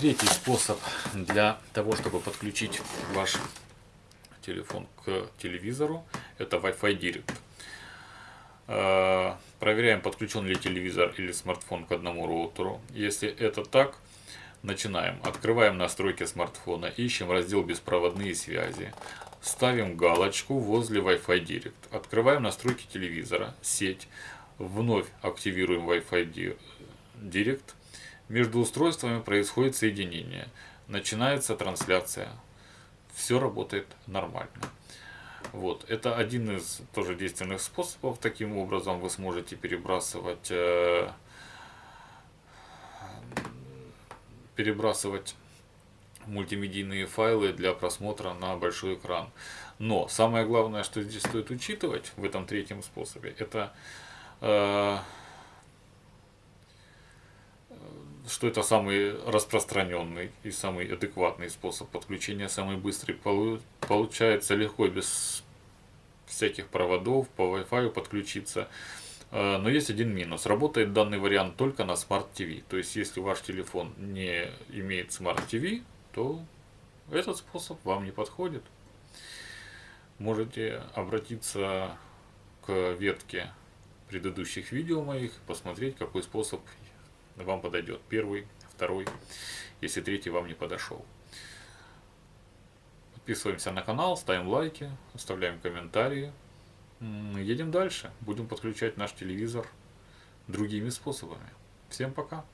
Третий способ для того, чтобы подключить ваш телефон к телевизору, это Wi-Fi Direct. Э, проверяем, подключен ли телевизор или смартфон к одному роутеру. Если это так, начинаем. Открываем настройки смартфона, ищем раздел «Беспроводные связи». Ставим галочку возле Wi-Fi Direct. Открываем настройки телевизора, сеть. Вновь активируем Wi-Fi Direct. Между устройствами происходит соединение. Начинается трансляция. Все работает нормально. Вот. Это один из тоже действенных способов. Таким образом вы сможете перебрасывать, э, перебрасывать мультимедийные файлы для просмотра на большой экран. Но самое главное, что здесь стоит учитывать в этом третьем способе, это э, что это самый распространенный и самый адекватный способ подключения, самый быстрый. Получается легко, без всяких проводов, по Wi-Fi подключиться. Э, но есть один минус. Работает данный вариант только на Smart TV. То есть, если ваш телефон не имеет Smart TV, то этот способ вам не подходит. Можете обратиться к ветке предыдущих видео моих, посмотреть, какой способ вам подойдет. Первый, второй, если третий вам не подошел. Подписываемся на канал, ставим лайки, оставляем комментарии. Едем дальше. Будем подключать наш телевизор другими способами. Всем пока!